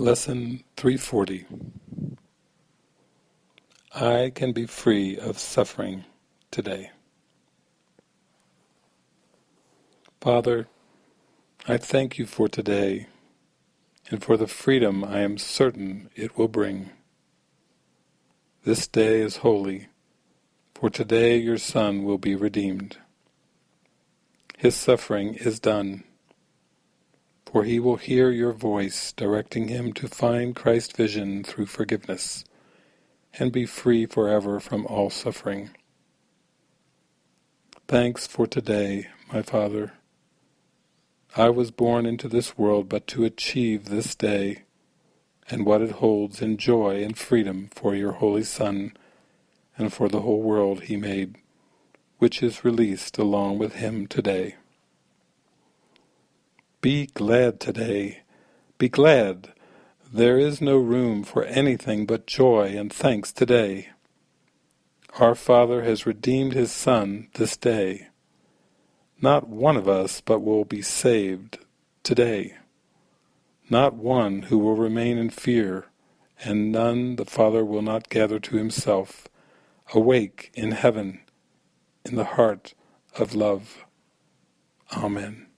Lesson 340 I can be free of suffering today. Father, I thank you for today and for the freedom I am certain it will bring. This day is holy, for today your Son will be redeemed. His suffering is done, for he will hear your voice directing him to find Christ's vision through forgiveness and be free forever from all suffering. Thanks for today, my Father. I was born into this world but to achieve this day and what it holds in joy and freedom for your Holy Son and for the whole world he made, which is released along with him today. Be glad today. Be glad. There is no room for anything but joy and thanks today. Our Father has redeemed His Son this day. Not one of us but will be saved today. Not one who will remain in fear, and none the Father will not gather to Himself, awake in heaven, in the heart of love. Amen.